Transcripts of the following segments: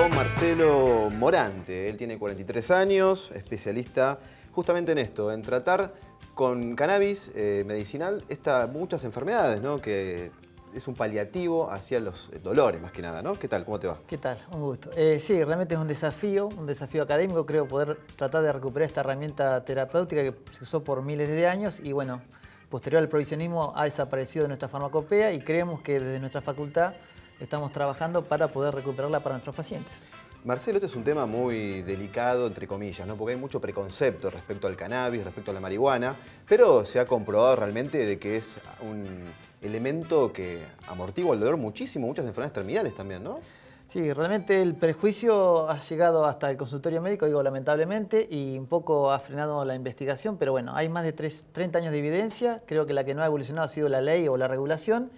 con Marcelo Morante. Él tiene 43 años, especialista justamente en esto, en tratar con cannabis eh, medicinal esta, muchas enfermedades, ¿no? Que es un paliativo hacia los dolores más que nada, ¿no? ¿Qué tal? ¿Cómo te va? ¿Qué tal? Un gusto. Eh, sí, realmente es un desafío, un desafío académico, creo, poder tratar de recuperar esta herramienta terapéutica que se usó por miles de años y bueno, posterior al provisionismo ha desaparecido de nuestra farmacopea y creemos que desde nuestra facultad estamos trabajando para poder recuperarla para nuestros pacientes. Marcelo, este es un tema muy delicado, entre comillas, ¿no? porque hay mucho preconcepto respecto al cannabis, respecto a la marihuana, pero se ha comprobado realmente de que es un elemento que amortigua el dolor muchísimo, muchas enfermedades terminales también, ¿no? Sí, realmente el prejuicio ha llegado hasta el consultorio médico, digo lamentablemente, y un poco ha frenado la investigación, pero bueno, hay más de 30 años de evidencia, creo que la que no ha evolucionado ha sido la ley o la regulación,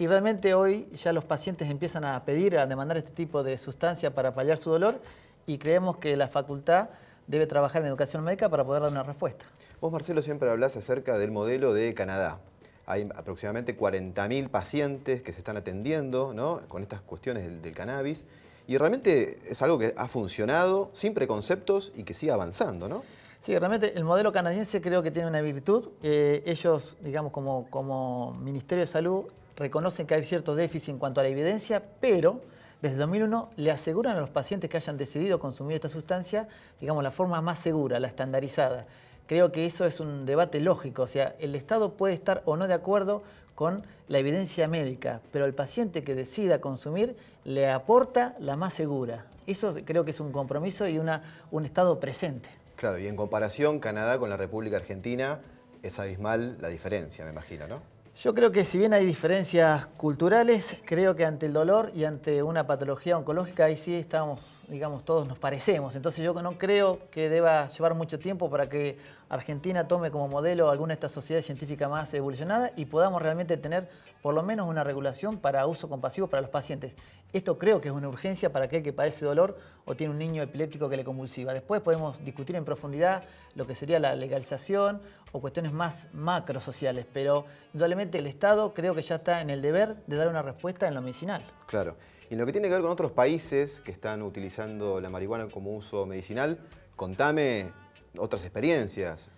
y realmente hoy ya los pacientes empiezan a pedir, a demandar este tipo de sustancia para paliar su dolor y creemos que la facultad debe trabajar en educación médica para poder dar una respuesta. Vos, Marcelo, siempre hablas acerca del modelo de Canadá. Hay aproximadamente 40.000 pacientes que se están atendiendo ¿no? con estas cuestiones del, cannabis y realmente es algo que ha funcionado sin preconceptos y que sigue avanzando, ¿no? Sí, realmente el modelo canadiense creo que tiene una virtud. Eh, ellos, digamos, como, como Ministerio de Salud, reconocen que hay cierto déficit en cuanto a la evidencia, pero desde 2001 le aseguran a los pacientes que hayan decidido consumir esta sustancia, digamos, la forma más segura, la estandarizada. Creo que eso es un debate lógico, o sea, el Estado puede estar o no de acuerdo con la evidencia médica, pero el paciente que decida consumir le aporta la más segura. Eso creo que es un compromiso y una, un Estado presente. Claro, y en comparación Canadá con la República Argentina es abismal la diferencia, me imagino, ¿no? Yo creo que si bien hay diferencias culturales, creo que ante el dolor y ante una patología oncológica ahí sí estamos, digamos, todos nos parecemos. Entonces yo no creo que deba llevar mucho tiempo para que Argentina tome como modelo alguna de estas sociedades científicas más evolucionadas y podamos realmente tener por lo menos una regulación para uso compasivo para los pacientes. Esto creo que es una urgencia para aquel que padece dolor o tiene un niño epiléptico que le convulsiva. Después podemos discutir en profundidad lo que sería la legalización o cuestiones más macro sociales, pero indudablemente el Estado creo que ya está en el deber de dar una respuesta en lo medicinal. Claro. Y en lo que tiene que ver con otros países que están utilizando la marihuana como uso medicinal, contame otras experiencias.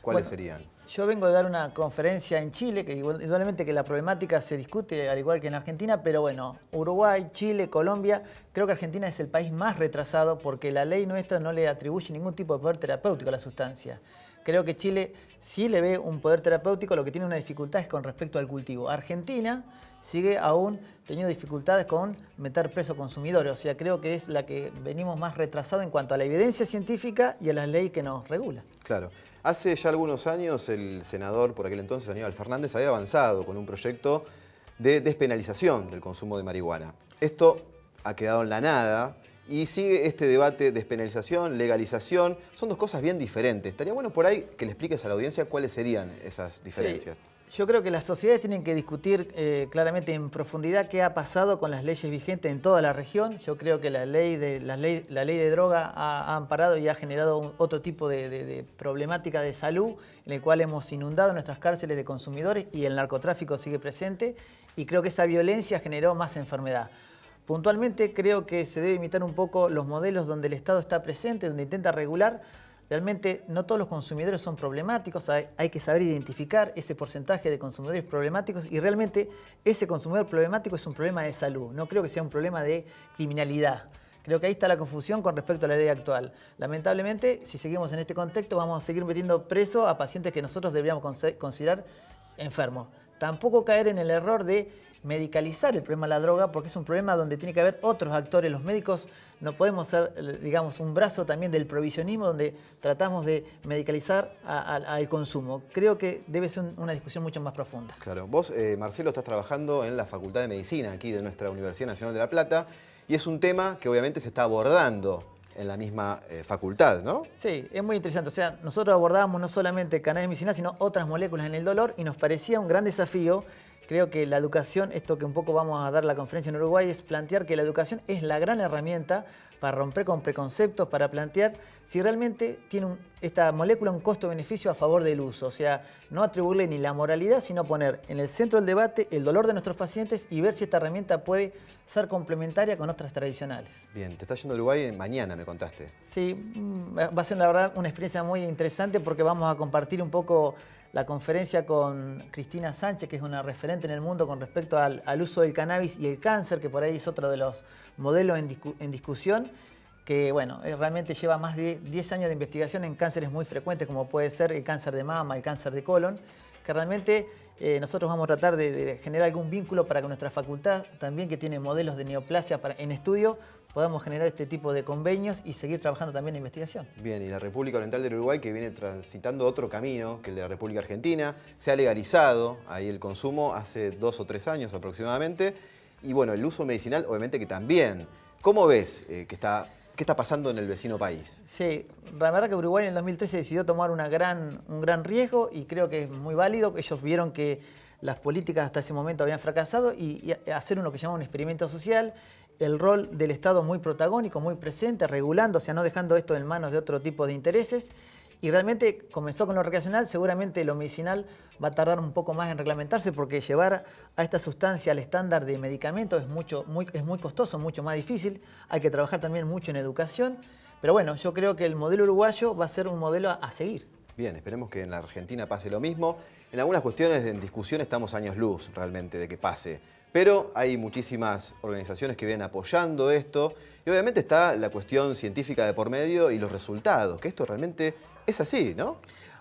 ¿Cuáles serían? Yo vengo de dar una conferencia en Chile, que igualmente que la problemática se discute al igual que en Argentina, pero bueno, Uruguay, Chile, Colombia, creo que Argentina es el país más retrasado porque la ley nuestra no le atribuye ningún tipo de poder terapéutico a la sustancia. Creo que Chile sí le ve un poder terapéutico, lo que tiene una dificultad es con respecto al cultivo. Argentina sigue aún teniendo dificultades con meter preso consumidores, o sea, creo que es la que venimos más retrasado en cuanto a la evidencia científica y a la ley que nos regula. Claro. Hace ya algunos años el senador, por aquel entonces, Aníbal Fernández, había avanzado con un proyecto de despenalización del consumo de marihuana. Esto ha quedado en la nada y sigue este debate de despenalización, legalización. Son dos cosas bien diferentes. Estaría bueno por ahí que le expliques a la audiencia cuáles serían esas diferencias. Yo creo que las sociedades tienen que discutir eh, claramente en profundidad qué ha pasado con las leyes vigentes en toda la región. Yo creo que la ley de, la ley, la ley de droga ha, amparado y ha generado otro tipo de, problemática de salud en el cual hemos inundado nuestras cárceles de consumidores y el narcotráfico sigue presente y creo que esa violencia generó más enfermedad. Puntualmente creo que se debe imitar un poco los modelos donde el Estado está presente, donde intenta regular. Realmente no todos los consumidores son problemáticos, hay, que saber identificar ese porcentaje de consumidores problemáticos y realmente ese consumidor problemático es un problema de salud, no creo que sea un problema de criminalidad. Creo que ahí está la confusión con respecto a la ley actual. Lamentablemente, si seguimos en este contexto, vamos a seguir metiendo preso a pacientes que nosotros deberíamos considerar enfermos. Tampoco caer en el error de medicalizar el problema de la droga porque es un problema donde tiene que haber otros actores. Los médicos no podemos ser, digamos, un brazo también del provisionismo donde tratamos de medicalizar al consumo. Creo que debe ser una discusión mucho más profunda. Claro. Vos, eh, Marcelo, estás trabajando en la Facultad de Medicina aquí de nuestra Universidad Nacional de La Plata y es un tema que obviamente se está abordando en la misma eh, facultad, ¿no? Sí, es muy interesante. O sea, nosotros abordábamos no solamente cannabis medicinal, sino otras moléculas en el dolor y nos parecía un gran desafío creo que la educación, esto que un poco vamos a dar la conferencia en Uruguay, es plantear que la educación es la gran herramienta para romper con preconceptos, para plantear si realmente tiene esta molécula un costo-beneficio a favor del uso. O sea, no atribuirle ni la moralidad, sino poner en el centro del debate el dolor de nuestros pacientes y ver si esta herramienta puede ser complementaria con otras tradicionales. Bien, te estás yendo a Uruguay mañana, me contaste. Sí, mm, va a ser la verdad una experiencia muy interesante porque vamos a compartir un poco la conferencia con Cristina Sánchez, que es una referente en el mundo con respecto al, uso del cannabis y el cáncer, que por ahí es otro de los modelos en, discusión, que bueno, eh, realmente lleva más de 10 años de investigación en cánceres muy frecuentes, como puede ser el cáncer de mama, el cáncer de colon, que realmente eh, nosotros vamos a tratar de, generar algún vínculo para que nuestra facultad, también que tiene modelos de neoplasia en estudio, podamos generar este tipo de convenios y seguir trabajando también en investigación. Bien, y la República Oriental del Uruguay que viene transitando otro camino que el de la República Argentina, se ha legalizado ahí el consumo hace dos o tres años aproximadamente, y bueno, el uso medicinal obviamente que también. ¿Cómo ves eh, que está ¿Qué está pasando en el vecino país? Sí, la verdad que Uruguay en el 2013 decidió tomar una gran, un gran riesgo y creo que es muy válido. Ellos vieron que las políticas hasta ese momento habían fracasado y, y hacer uno que llama un experimento social el rol del Estado muy protagónico, muy presente, regulando, o sea, no dejando esto en manos de otro tipo de intereses. Y realmente comenzó con lo recreacional, seguramente lo medicinal va a tardar un poco más en reglamentarse porque llevar a esta sustancia al estándar de medicamento es, mucho, muy, es muy costoso, mucho más difícil. Hay que trabajar también mucho en educación. Pero bueno, yo creo que el modelo uruguayo va a ser un modelo a, seguir. Bien, esperemos que en la Argentina pase lo mismo. En algunas cuestiones en discusión estamos años luz realmente de que pase. Pero hay muchísimas organizaciones que vienen apoyando esto y obviamente está la cuestión científica de por medio y los resultados, que esto realmente es así, ¿no?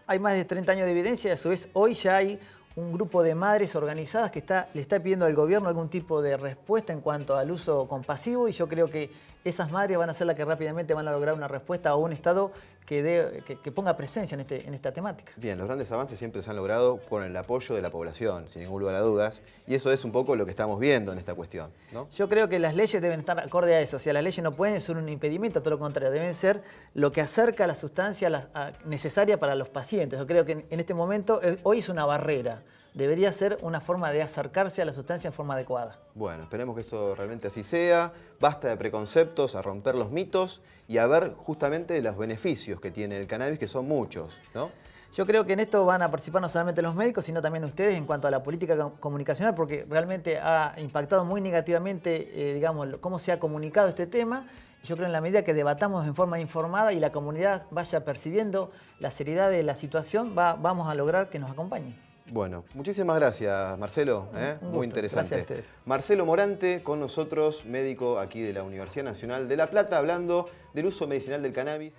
Hay más de 30 años de evidencia y a su vez hoy ya hay un grupo de madres organizadas que le está pidiendo al gobierno algún tipo de respuesta en cuanto al uso compasivo y yo creo que esas madres van a ser las que rápidamente van a lograr una respuesta a un Estado que, que, ponga presencia en, este, en esta temática. Bien, los grandes avances siempre se han logrado con el apoyo de la población, sin ningún lugar a dudas, y eso es un poco lo que estamos viendo en esta cuestión. ¿no? Yo creo que las leyes deben estar acorde a eso, o sea, las leyes no pueden ser un impedimento, todo lo contrario, deben ser lo que acerca a la sustancia necesaria para los pacientes. Yo creo que en este momento, eh, hoy es una barrera debería ser una forma de acercarse a la sustancia en forma adecuada. Bueno, esperemos que esto realmente así sea. Basta de preconceptos, a romper los mitos y a ver justamente los beneficios que tiene el cannabis, que son muchos, ¿no? Yo creo que en esto van a participar no solamente los médicos, sino también ustedes en cuanto a la política comunicacional, porque realmente ha impactado muy negativamente, eh, digamos, cómo se ha comunicado este tema. Yo creo en la medida que debatamos en forma informada y la comunidad vaya percibiendo la seriedad de la situación, vamos a lograr que nos acompañen. Bueno, muchísimas gracias Marcelo, ¿eh? muy interesante. Marcelo Morante con nosotros, médico aquí de la Universidad Nacional de La Plata, hablando del uso medicinal del cannabis.